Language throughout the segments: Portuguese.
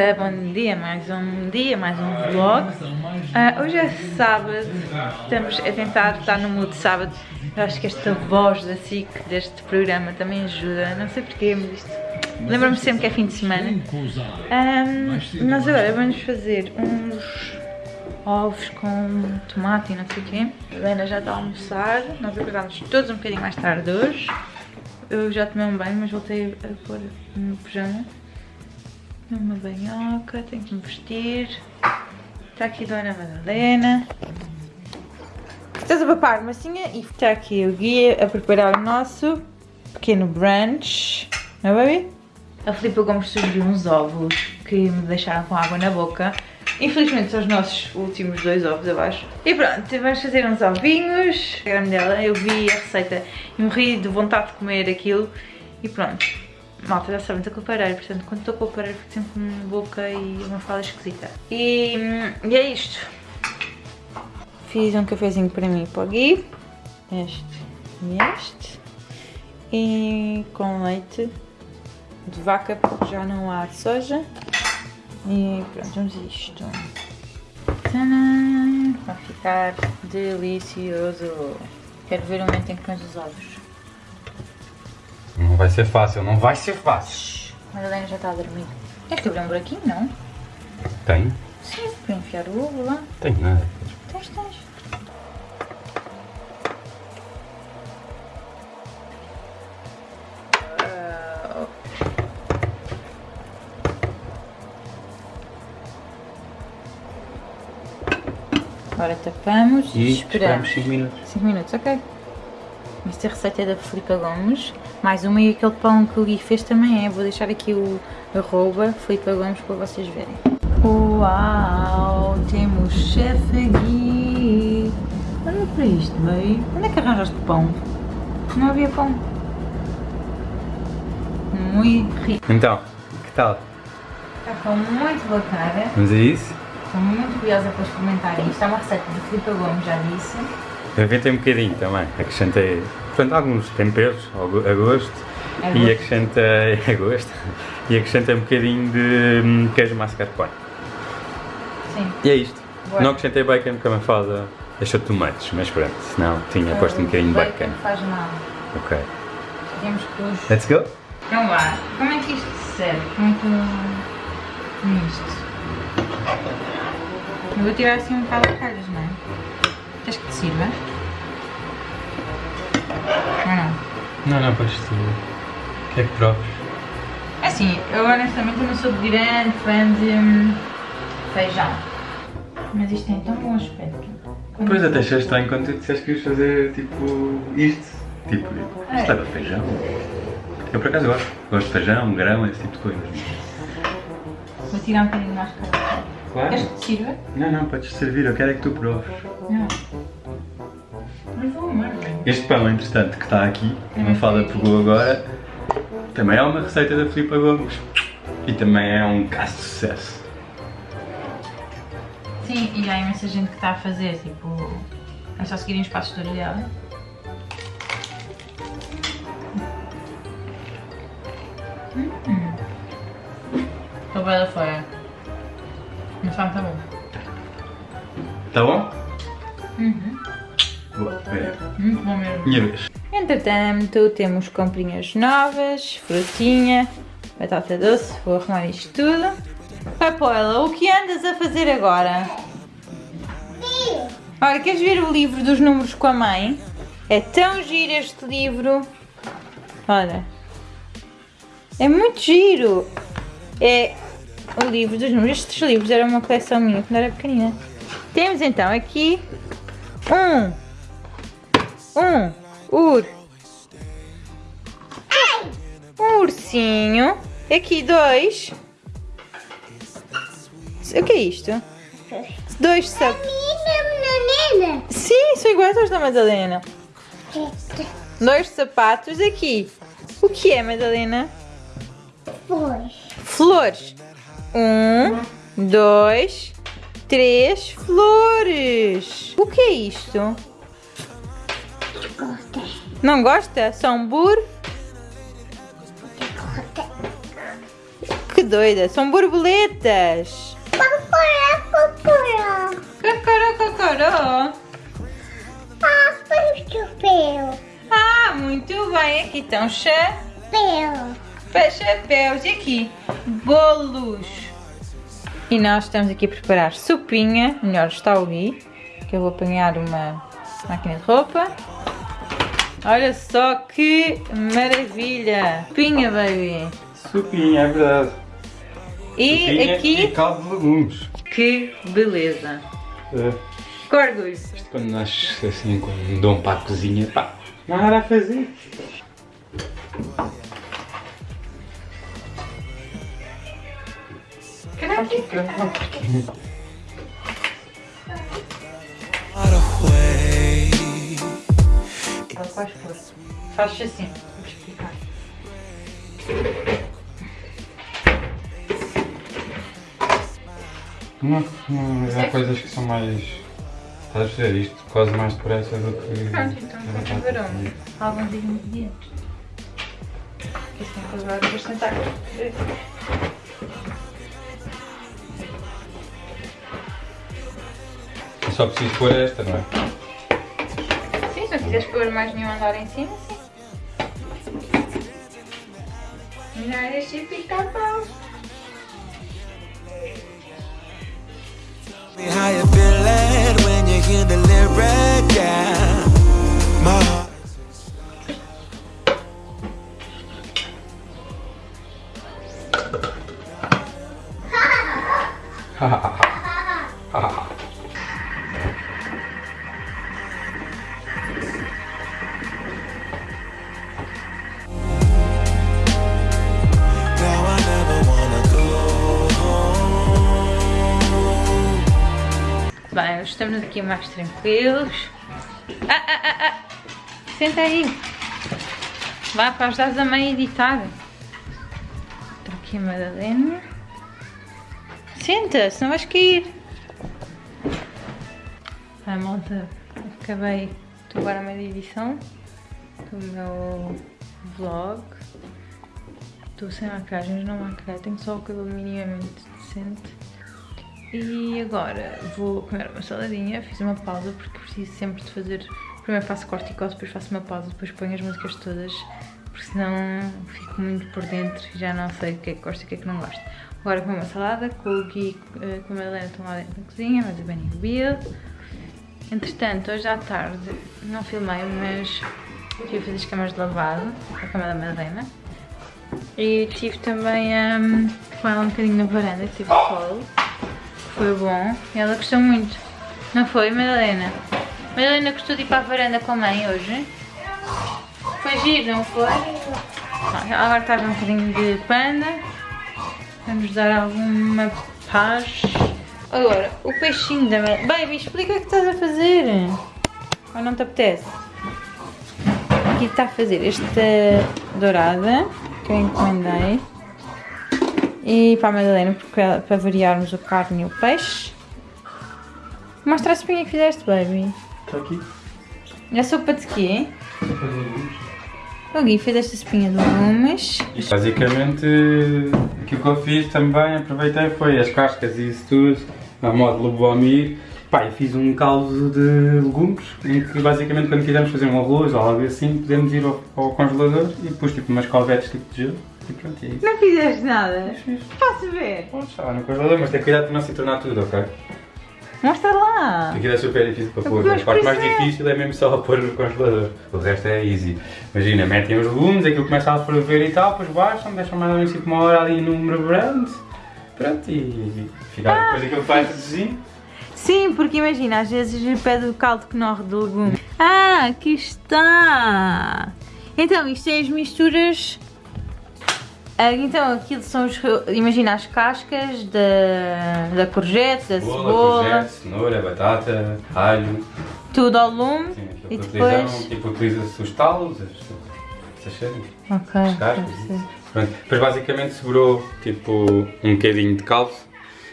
Bom dia, mais um dia, mais um vlog. Uh, hoje é sábado, estamos a tentar estar no mood de sábado. Eu acho que esta voz da SIC, deste programa, também ajuda, não sei porquê, mas isto lembra-me sempre que é fim de semana. Um, mas agora vamos fazer uns ovos com tomate e não sei o quê. A Helena já está a almoçar, nós acordámos todos um bocadinho mais tarde hoje. Eu já tomei um banho, mas voltei a pôr no pijama uma banhoca, tenho que me vestir. Está aqui a Dona Madalena. Estás a papar massinha e está aqui o guia a preparar o nosso pequeno brunch. Não é, baby? A Filipe Gomes sugeriu uns ovos que me deixaram com água na boca. Infelizmente são os nossos últimos dois ovos, acho. E pronto, vamos fazer uns ovinhos. A grande dela, eu vi a receita e morri de vontade de comer aquilo. E pronto, Malta, já sabem, estou com o aparelho, portanto, quando estou com o aparelho fico sempre com uma boca e uma fala esquisita. E, e é isto. Fiz um cafezinho para mim e para o Gui. Este e este. E com leite de vaca, porque já não há soja. E pronto, vamos isto. Vai ficar delicioso. Quero ver o momento em que pões os ovos. Não vai ser fácil, não vai ser fácil. Mas a Helena já está a dormir. Tens que abrir um buraquinho, não? Tem? Sim, para enfiar o ovo lá. Tem nada. Tens, tens. Ah. Agora tapamos e esperamos 5 minutos. 5 minutos, ok. Esta receita é da Filipa Gomes. Mais uma e aquele pão que o Gui fez também é. Vou deixar aqui o arroba Filipa Gomes para vocês verem. Uau! Temos chefe Gui! Olha para isto, bem. Onde é que arranjaste pão? Não havia pão. Muito rico. Então, que tal? Está com muito boa cara. Vamos a isso? Estou muito curiosa para experimentar isto. É uma receita de Filipa Gomes, já disse. Inventei um bocadinho também, acrescentei portanto, alguns temperos a gosto É e acrescentei a gosto e acrescentei um bocadinho de hum, queijo mascarpone. Sim. E é isto. Boa. Não acrescentei bacon porque a Mafalda deixou tomates, mas pronto, senão tinha posto um bocadinho de bacon. bacon. não faz mal. Ok. Temos que. Let's go? Então vá, como é que isto se serve? Como é que eu... como isto? Eu vou tirar assim um bocado de calhas, não é? Queres que te sirva? Não? Não, podes tu. O que é que proves? É Assim, eu honestamente não sou grande fã de hum, feijão. Mas isto tem tão bom aspecto. Quando- Pois até achei estranho quando tu disseste que ias fazer tipo isto. Tipo, É. isto leva feijão. Eu por acaso gosto. Gosto de feijão, grão, esse tipo de coisas. Vou tirar um bocadinho mais calhas. Claro. Queres que te sirva? Não, não, podes servir, eu quero é que tu proves. Não. Este pão, entretanto, que está aqui, que a Mafalda pegou agora, também é uma receita da Filipa Gomes. E também é um caso de sucesso. Sim, e há imensa gente que está a fazer, tipo, é só seguirem os passos todos dela. Estou bem da fora. Mas está muito bom. Tá bom? Uhum. Boa. Muito bom mesmo. Minha vez. Entretanto, temos comprinhas novas, frutinha, batata doce, vou arrumar isto tudo. Papoela, o que andas a fazer agora? Olha, queres ver o livro dos números com a mãe? É tão giro este livro. Olha. É muito giro. É o livro dos números. Estes livros eram uma coleção minha quando era pequenina. Temos então aqui um um ur um ursinho aqui dois o que é isto? dois sapatos sim, são iguais aos da Madalena dois sapatos aqui o que é Madalena? flores um, dois três flores o que é isto? Não gosta? São bur? Que doida. São borboletas. Cocoró, Cocoró, cocoró. Ah, foi o chapéu. Ah, muito bem. Aqui estão chapéus. Chapéus. E aqui? Bolos. E nós estamos aqui a preparar sopinha. Melhor está o Gui. Que eu vou apanhar uma máquina de roupa. Olha só que maravilha. Sopinha, baby. Sopinha, é verdade. E Sopinha aqui, E caldo de legumes. que beleza. É. Orgulho. Isto quando nós assim com um dom para a cozinha, pá, não há nada a fazer. Ela faz força. Faz assim. Vou explicar. Não, não, há coisas que são mais. Estás a ver isto quase mais depressa do que. Pronto, então vamos ver onde. Alguns ingredientes. Aqui tem que levar bastante água. Eu só preciso pôr esta, não é? Se não quiseres pôr mais nenhum andar em cima, sim. Não este me how feeling when you hear the lyric, yeah. Estamos aqui mais tranquilos. Ah, ah, ah, ah. Senta aí. Vá para ajudar a mãe a editar. Está aqui a Madalena. Senta, senão vais cair. Vai, malta. Acabei de agora de edição do meu vlog. Estou sem maquiagem, não maquilhei, tenho só o cabelo minimamente decente. E agora vou comer uma saladinha, fiz uma pausa porque preciso sempre de fazer. Primeiro faço corticose, depois faço uma pausa, depois ponho as músicas todas, porque senão fico muito por dentro e já não sei o que é que gosto e o que é que não gosto. Agora comer uma salada, com o Gui eh, com a Helena estão lá dentro na cozinha, mais o Benny e o Bill. Entretanto, hoje à tarde, não filmei, mas estive a fazer as camas de lavado, a cama da Madalena. E estive também com ela um bocadinho na varanda, tive sol. Foi bom. E ela gostou muito. Não foi, Madalena? Madalena gostou de ir para a varanda com a mãe hoje? Foi giro, não foi? Ela agora está a ver um bocadinho de panda. Vamos dar alguma paz. Agora, o peixinho da Madalena. Baby, explica o que estás a fazer. Ou não te apetece? Aqui está a fazer esta dourada que eu encomendei. E para a Madalena, porque para variarmos o carne e o peixe. Mostra a espinha que fizeste, baby. Está aqui. É sopa de quê? O Gui fez esta espinha de legumes. Basicamente, aquilo que eu fiz também, aproveitei, foi as cascas e isso tudo, a modo Lubomir. Pá, e fiz um caldo de legumes, em que basicamente quando quisermos fazer um arroz ou algo assim, podemos ir ao, ao congelador e pus tipo umas calvetes tipo de gelo e pronto, é isso. Não fizeste nada? Fiz. Posso ver? Pode estar no congelador, mas tem cuidado para não se tornar tudo, ok? Mostra lá. Aquilo é super difícil para pôr. Mas A parte mais é. difícil é mesmo só pôr no congelador. O resto é easy. Imagina, metem os legumes, aquilo começa a ferver e tal, depois baixam, deixam mais ou menos tipo uma hora ali num brand. Pronto, e fica depois aquilo faz reduzir. Sim, porque imagina, às vezes pede o caldo que norre de legumes. Ah, aqui está. Então, isto é as misturas. Ah, Então, aquilo são os. Imagina as cascas da, da courgette, da Cebola, cebola, courgette, cenoura, batata, alho. tudo ao lume. Sim, E depois. tipo, utiliza-se os talos, as- essas cenas. Ok. As cascas. Pronto. Depois basicamente sobrou tipo um bocadinho de caldo,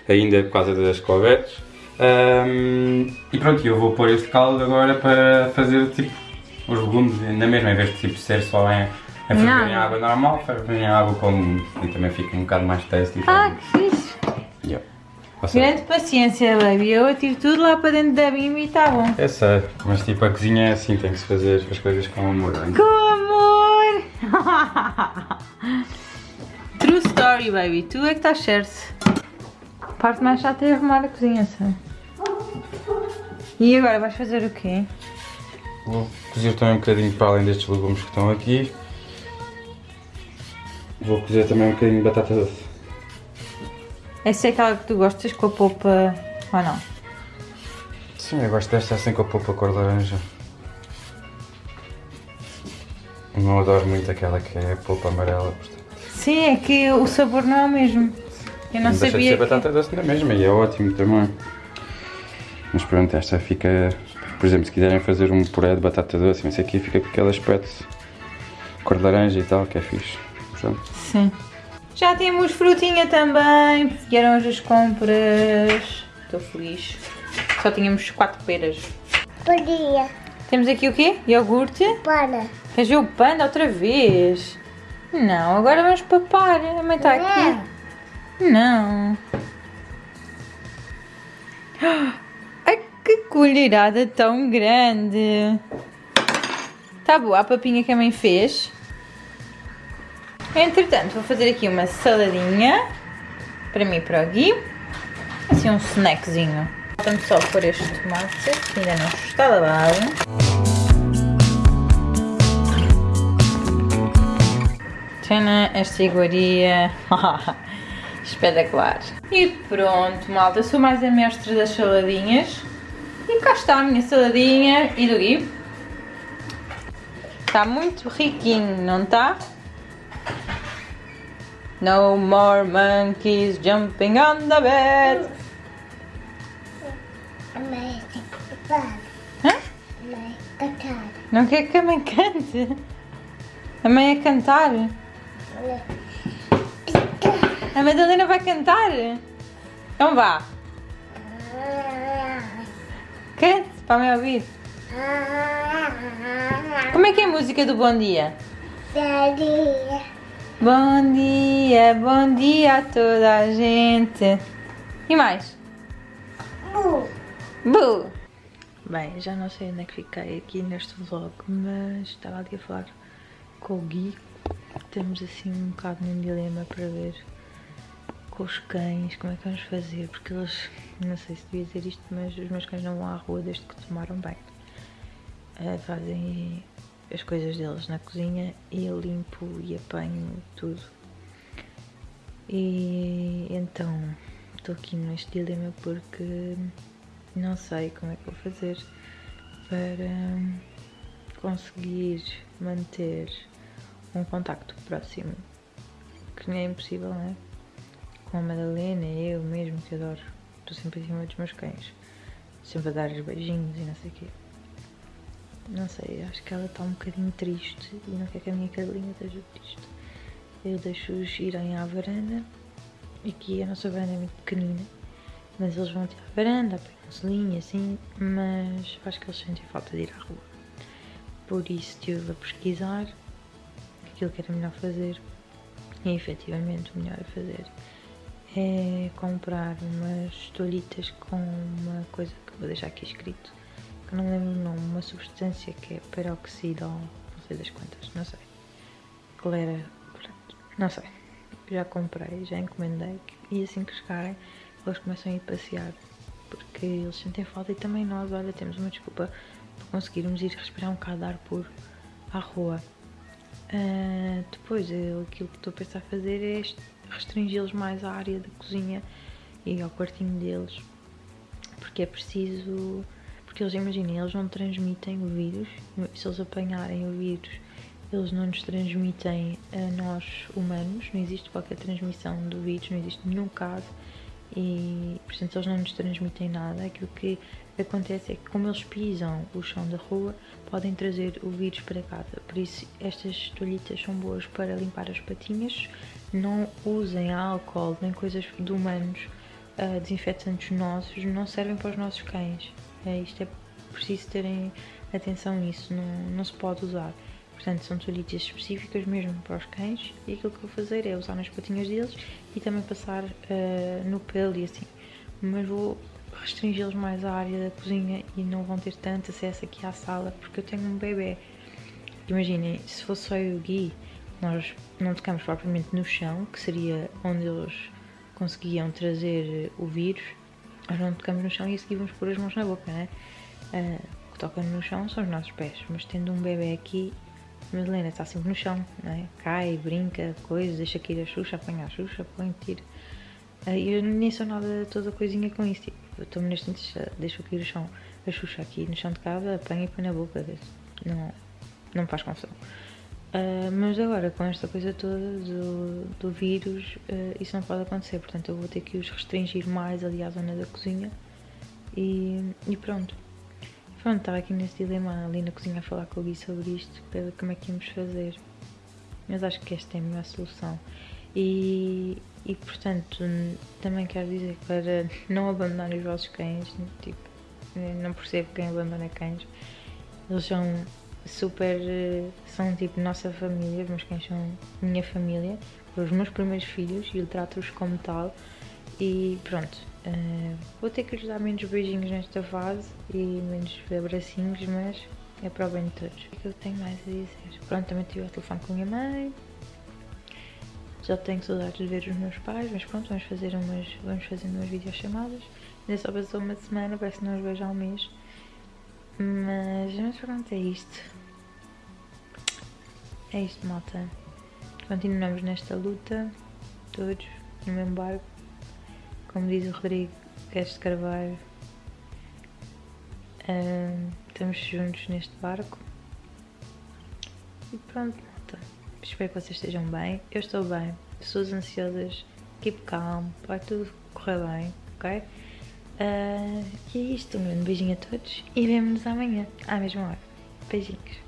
ainda por causa das covetes. Ahm, e pronto, eu vou pôr este caldo agora para fazer tipo os legumes na mesma, em vez de tipo, ser só em É ferver em água. normal, ferver em água com e também fica um bocado mais tasty. Ah, que fixe. Yeah. Seja, Grande paciência, baby. Eu tiro tudo lá para dentro da bimba e está bom. Eu sei, mas tipo a cozinha é assim, tem que se fazer as coisas com amor. hein? Com amor! True story, baby. Tu é que estás certo. A parte mais chata é arrumar a cozinha, sabe? E agora vais fazer o quê? Vou cozer também um bocadinho para além destes legumes que estão aqui. Vou cozer também um bocadinho de batata doce. Essa é aquela que tu gostas com a polpa ou não? Sim, eu gosto desta assim com a polpa cor de laranja. Não adoro muito aquela que é a polpa amarela. portanto. Sim, é que o sabor não é o mesmo. Eu não deixa de sabia. ser que- batata doce na mesma e é ótimo também. Mas pronto, esta fica. Por exemplo, se quiserem fazer um puré de batata doce, não sei o que, fica com aquele aspecto cor de laranja e tal, que é fixe. Portanto, Sim. Já temos frutinha também. Vieram hoje as compras. Estou feliz. Só tínhamos quatro peras. Podia. Temos aqui o quê? Iogurte. Para. Queres ver o panda outra vez? Não, agora vamos papar. A mãe está aqui. Não. Ai, que colherada tão grande. Tá boa a papinha que a mãe fez. Entretanto, vou fazer aqui uma saladinha. Para mim e para o Gui. Assim um snackzinho. Falta-me só pôr este tomate, que ainda não está lavado. Tchana, esta iguaria. Espetacular. E pronto, malta. Sou mais a mestre das saladinhas. E cá está a minha saladinha. E do Gui? Está muito riquinho, não está? No more monkeys jumping on the bed. Hã? A mãe cantar. Não quer que a mãe cante? A mãe a cantar? A Madalena vai cantar? Então vá, cante para a mãe ouvir. Como é que é a música do Bom Dia? Daria. Bom dia, bom dia a toda a gente. E mais? Bu. Bu! Bem, já não sei onde é que fiquei aqui neste vlog, mas estava ali a falar com o Gui. Estamos assim um bocado num dilema para ver com os cães como é que vamos fazer, porque eles, não sei se devia dizer isto, mas os meus cães não vão à rua desde que tomaram banho. Eh, fazem as coisas deles na cozinha e eu limpo e apanho tudo. E então estou aqui neste dilema porque não sei como é que vou fazer para conseguir manter um contacto próximo, que nem é impossível, não é? Com a Madalena, eu mesmo, que adoro, estou sempre em cima dos meus cães, sempre a dar os beijinhos e não sei o quê. Não sei, acho que ela está um bocadinho triste e não quer que a minha cadelinha esteja triste. Eu deixo-os irem à varanda, aqui a nossa varanda é muito pequenina, mas eles vão até à varanda, apanham-se linha assim, mas acho que eles sentem falta de ir à rua. Por isso estive a pesquisar aquilo que era melhor fazer e efetivamente o melhor a fazer é comprar umas toalhitas com uma coisa que vou deixar aqui escrito, não lembro o nome, uma substância que é peroxidol, não sei das quantas, não sei. Qual era, pronto, não sei. Já comprei, já encomendei e assim que chegarem eles começam a ir passear porque eles sentem falta e também nós, olha, temos uma desculpa para conseguirmos ir respirar um bocado de ar puro à rua. Ah, depois, eu, aquilo que estou a pensar fazer é est- restringi-los mais à área da cozinha e ao quartinho deles, porque é preciso. Porque eles, imaginem, eles não transmitem o vírus, se eles apanharem o vírus, eles não nos transmitem a nós humanos, não existe qualquer transmissão do vírus, não existe nenhum caso e portanto eles não nos transmitem nada. Aquilo que acontece é que como eles pisam o chão da rua, podem trazer o vírus para casa. Por isso estas toalhitas são boas para limpar as patinhas. Não usem álcool nem coisas de humanos, ah, desinfetantes nossos, não servem para os nossos cães. É, isto é preciso terem atenção nisso, não, não se pode usar. Portanto, são toalhitas específicas mesmo para os cães e aquilo que eu vou fazer é usar nas patinhas deles e também passar uh, no pelo e assim. Mas vou restringi-los mais à área da cozinha e não vão ter tanto acesso aqui à sala porque eu tenho um bebê. Imaginem, se fosse só eu e o Gui, nós não tocamos propriamente no chão, que seria onde eles conseguiam trazer o vírus, nós não tocamos no chão e a seguir vamos pôr as mãos na boca, né? Uh, o que toca no chão são os nossos pés, mas tendo um bebê aqui, Madalena está sempre no chão, né? cai, brinca, coisas, deixa cair a Xuxa, apanha a Xuxa, põe, tira. Uh, eu nem sou nada toda coisinha com isso, tipo, eu estou neste momento, deixo cair o chão, a Xuxa aqui no chão de casa, apanha e põe na boca, não, não me faz confusão. Uh, mas agora, com esta coisa toda do, do vírus, uh, isso não pode acontecer, portanto eu vou ter que os restringir mais ali à zona da cozinha e, e pronto. Pronto, estava aqui nesse dilema ali na cozinha a falar com o Gui sobre isto, para como é que íamos fazer. Mas acho que esta é a melhor solução. E, e portanto, também quero dizer para não abandonar os vossos cães, tipo, não percebo quem abandona cães. Eles são super. são tipo nossa família, os meus cães são minha família, os meus primeiros filhos e eu trato-os como tal. E pronto, uh, vou ter que lhes dar menos beijinhos nesta fase e menos abracinhos, mas é para o bem de todos. O que eu tenho mais a dizer? Pronto, também tive o telefone com a minha mãe. Já tenho saudades de ver os meus pais, mas pronto, vamos fazer umas, vamos fazer umas videochamadas. Ainda só passou uma semana, parece que não os vejo há um mês. Mas, mas pronto, é isto. É isto, malta. Continuamos nesta luta, todos, no mesmo barco. Como diz o Rodrigo, queres de Carvalho. Estamos juntos neste barco. E pronto, malta. Espero que vocês estejam bem. Eu estou bem. Pessoas ansiosas, keep calm, vai tudo correr bem, ok? Uh, e é isto, um grande beijinho a todos e vemo-nos amanhã, à mesma hora. Beijinhos.